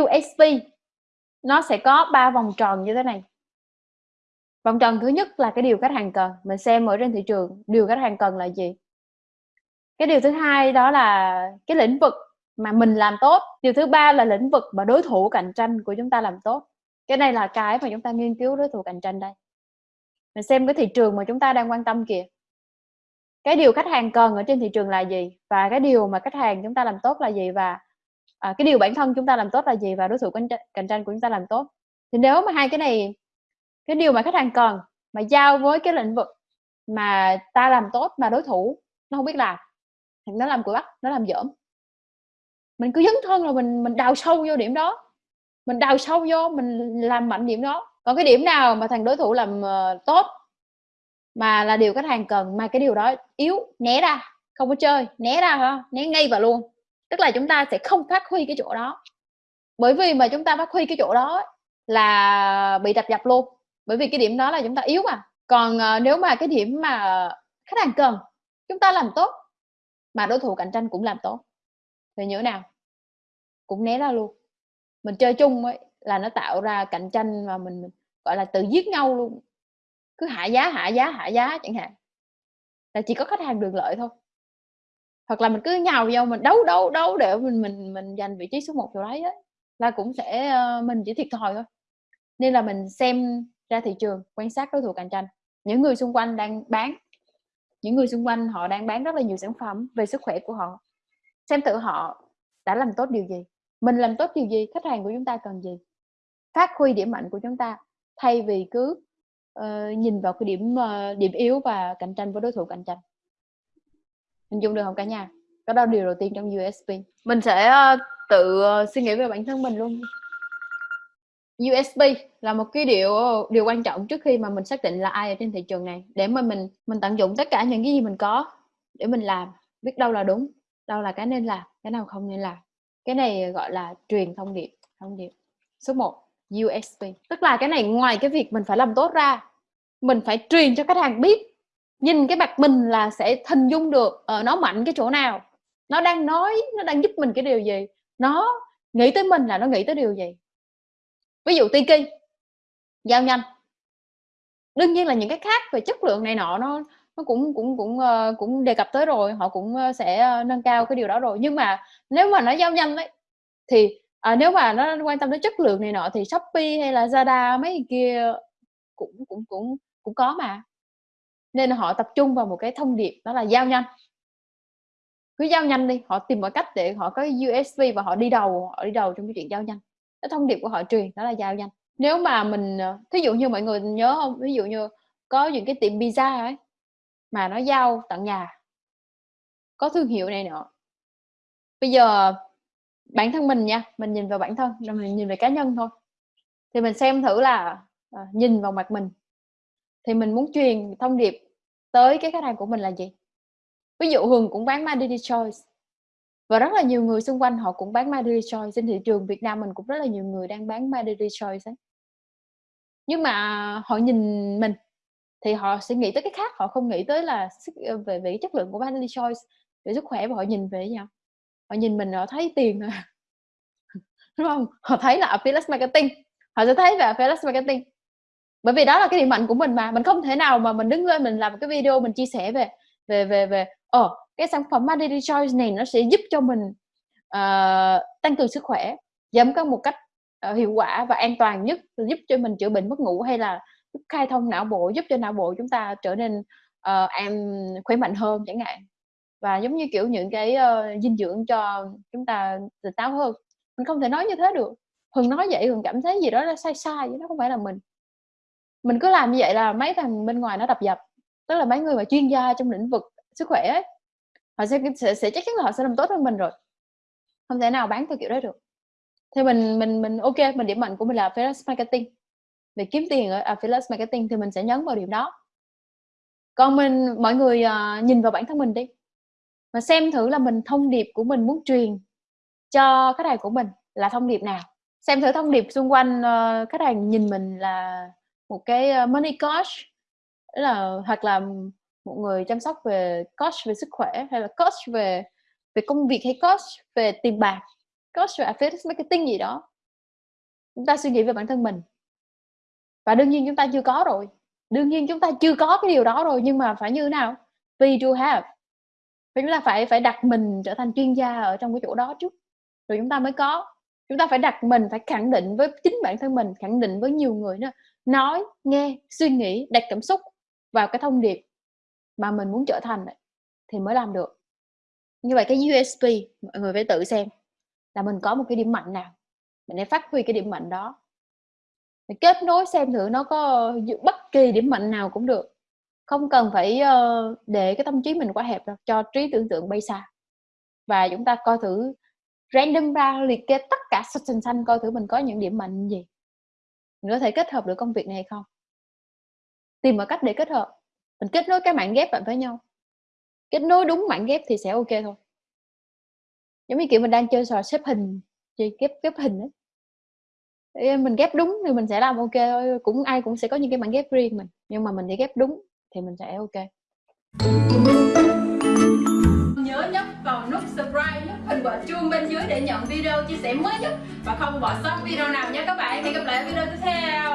USP nó sẽ có ba vòng tròn như thế này. Vòng tròn thứ nhất là cái điều khách hàng cần. Mình xem ở trên thị trường, điều khách hàng cần là gì. Cái điều thứ hai đó là cái lĩnh vực mà mình làm tốt. Điều thứ ba là lĩnh vực mà đối thủ cạnh tranh của chúng ta làm tốt. Cái này là cái mà chúng ta nghiên cứu đối thủ cạnh tranh đây. Mình xem cái thị trường mà chúng ta đang quan tâm kìa. Cái điều khách hàng cần ở trên thị trường là gì và cái điều mà khách hàng chúng ta làm tốt là gì và à, cái điều bản thân chúng ta làm tốt là gì và đối thủ cạnh tranh của chúng ta làm tốt. Thì nếu mà hai cái này cái điều mà khách hàng cần mà giao với cái lĩnh vực mà ta làm tốt mà đối thủ nó không biết làm thì nó làm của bắt nó làm dởm mình cứ dấn thân là mình mình đào sâu vô điểm đó. Mình đào sâu vô mình làm mạnh điểm đó. Còn cái điểm nào mà thằng đối thủ làm uh, tốt mà là điều khách hàng cần mà cái điều đó yếu né ra không có chơi né ra hả? Né ngay vào luôn tức là chúng ta sẽ không phát huy cái chỗ đó. Bởi vì mà chúng ta phát huy cái chỗ đó là bị đập dập luôn. Bởi vì cái điểm đó là chúng ta yếu mà. Còn uh, nếu mà cái điểm mà khách hàng cần chúng ta làm tốt mà đối thủ cạnh tranh cũng làm tốt thì như thế nào? Cũng né ra luôn. Mình chơi chung ấy là nó tạo ra cạnh tranh và mình gọi là tự giết nhau luôn. Cứ hạ giá hạ giá hạ giá chẳng hạn. Là chỉ có khách hàng được lợi thôi hoặc là mình cứ nhào vào mình đấu đấu đấu để mình mình mình giành vị trí số 1 chỗ đấy ấy, là cũng sẽ ờ, mình chỉ thiệt thòi thôi. Nên là mình xem ra thị trường quan sát đối thủ cạnh tranh. Những người xung quanh đang bán những người xung quanh họ đang bán rất là nhiều sản phẩm về sức khỏe của họ. Xem tự họ đã làm tốt điều gì. Mình làm tốt điều gì khách hàng của chúng ta cần gì? Phát huy điểm mạnh của chúng ta thay vì cứ uh, nhìn vào cái điểm uh, điểm yếu và cạnh tranh với đối thủ cạnh tranh hình dung được không cả nhà? Đó là điều đầu tiên trong USP mình sẽ uh, tự uh, suy nghĩ về bản thân mình luôn. USP là một cái điều ờ, điều quan trọng trước khi mà mình xác định là ai ở trên thị trường này để mà mình mình tận dụng tất cả những cái gì mình có để mình làm. Biết đâu là đúng đâu là cái nên làm cái nào không nên làm. Cái này gọi là truyền thông điệp thông điệp số 1 USP tức là cái này ngoài cái việc mình phải làm tốt ra mình phải truyền cho khách hàng biết nhìn cái mặt mình là sẽ hình dung được uh, nó mạnh cái chỗ nào. Nó đang nói nó đang giúp mình cái điều gì. Nó nghĩ tới mình là nó nghĩ tới điều gì. Ví dụ Tiki giao nhanh. Đương nhiên là những cái khác về chất lượng này nọ nó nó cũng cũng cũng uh, cũng đề cập tới rồi họ cũng uh, sẽ uh, nâng cao cái điều đó rồi. Nhưng mà nếu mà nó giao nhanh đấy thì à, nếu mà nó quan tâm đến chất lượng này nọ thì shopee hay là zada mấy kia cũng cũng cũng cũng có mà nên họ tập trung vào một cái thông điệp đó là giao nhanh. Cứ giao nhanh đi họ tìm mọi cách để họ có usb và họ đi đầu họ đi đầu trong cái chuyện giao nhanh. Cái thông điệp của họ truyền đó là giao nhanh. Nếu mà mình ờ, thí dụ như mọi người nhớ không? Ví dụ như có những cái tiệm pizza ấy mà nó giao tận nhà có thương hiệu này nọ. Bây giờ bản thân mình nha mình nhìn vào bản thân rồi mình nhìn về cá nhân thôi. Thì mình xem thử là à, nhìn vào mặt mình thì mình muốn truyền thông điệp tới cái khách hàng của mình là gì? Ví dụ hường cũng bán my daily choice. Và rất là nhiều người xung quanh họ cũng bán my daily choice. Trên thị trường việt nam mình cũng rất là nhiều người đang bán my daily choice ấy. Nhưng mà họ nhìn mình thì họ sẽ nghĩ tới cái khác. Họ không nghĩ tới là ờ, về về chất lượng của my daily choice, về sức khỏe và họ nhìn về nhau họ nhìn mình, họ thấy tiền đúng không? Họ thấy là affiliate marketing. Họ sẽ thấy về affiliate marketing bởi vì đó là cái điểm mạnh của mình mà. Mình không thể nào mà mình đứng lên mình làm một cái video mình chia sẻ về về về về ờ cái sản phẩm Daily Choice này nó sẽ giúp cho mình uh, tăng cường sức khỏe giảm cân một cách uh, hiệu quả và an toàn nhất giúp cho mình chữa bệnh mất ngủ hay là giúp khai thông não bộ giúp cho não bộ chúng ta trở nên ờ, uh, em khỏe mạnh hơn chẳng hạn. Và giống như kiểu những cái uh, dinh dưỡng cho chúng ta tỉnh táo hơn. Mình không thể nói như thế được. Hường nói vậy hường cảm thấy gì đó là sai sai nó không phải là mình mình cứ làm như vậy là mấy thằng bên ngoài nó đập dập. Tức là mấy người mà chuyên gia trong lĩnh vực sức khỏe ấy, họ sẽ, sẽ sẽ chắc chắn là họ sẽ làm tốt hơn mình rồi. Không thể nào bán theo kiểu đó được. Thì mình mình mình ok mình điểm mạnh của mình là affiliate marketing. Về kiếm tiền ở affiliate marketing thì mình sẽ nhấn vào điểm đó. Còn mình mọi người uh, nhìn vào bản thân mình đi. Và xem thử là mình thông điệp của mình muốn truyền cho khách hàng của mình là thông điệp nào. Xem thử thông điệp xung quanh uh, khách hàng nhìn mình là một cái ờ, money coach là hoặc là một người chăm sóc về coach về sức khỏe hay là coach về về công việc hay coach về tiền bạc coach về affiliate marketing gì đó Chúng ta suy nghĩ về bản thân mình. Và đương nhiên chúng ta chưa có rồi, đương nhiên chúng ta chưa có cái điều đó rồi, nhưng mà phải như thế nào? We do have. và chúng ta phải phải đặt mình trở thành chuyên gia ở trong cái chỗ đó trước, rồi chúng ta mới có. Chúng ta phải đặt mình, phải khẳng định với chính bản thân mình, khẳng định với nhiều người nữa, nói, nghe, suy nghĩ, đặt cảm xúc vào cái thông điệp mà mình muốn trở thành thì mới làm được. Như vậy cái USP mọi người phải tự xem là mình có một cái điểm mạnh nào, mình để phát huy cái điểm mạnh đó. Mình kết nối xem thử nó có bất kỳ điểm mạnh nào cũng được, không cần phải, ờ, để cái tâm trí mình quá hẹp đâu, cho trí tưởng tượng bay xa. Và chúng ta coi thử random ra liệt kê tất cả xanh, xanh, xanh coi thử mình có những điểm mạnh gì. Mình có thể kết hợp được công việc này hay không? Tìm mọi cách để kết hợp, mình kết nối cái mảng ghép lại với nhau. Kết nối đúng mảng ghép thì sẽ ok thôi. Giống như, kiểu, mình đang chơi trò xếp hình, chơi ghép ghép hình ấy mình ghép đúng thì mình sẽ làm ok. thôi, cũng ai cũng sẽ có những cái mảng ghép riêng mình, nhưng mà mình để ghép đúng thì mình sẽ ok. Nhớ nhấp vào nút subscribe, nhấp hình quả chuông bên dưới để nhận video chia sẻ mới nhất và không bỏ sót video nào nhé các bạn. Hẹn gặp lại ở video tiếp theo.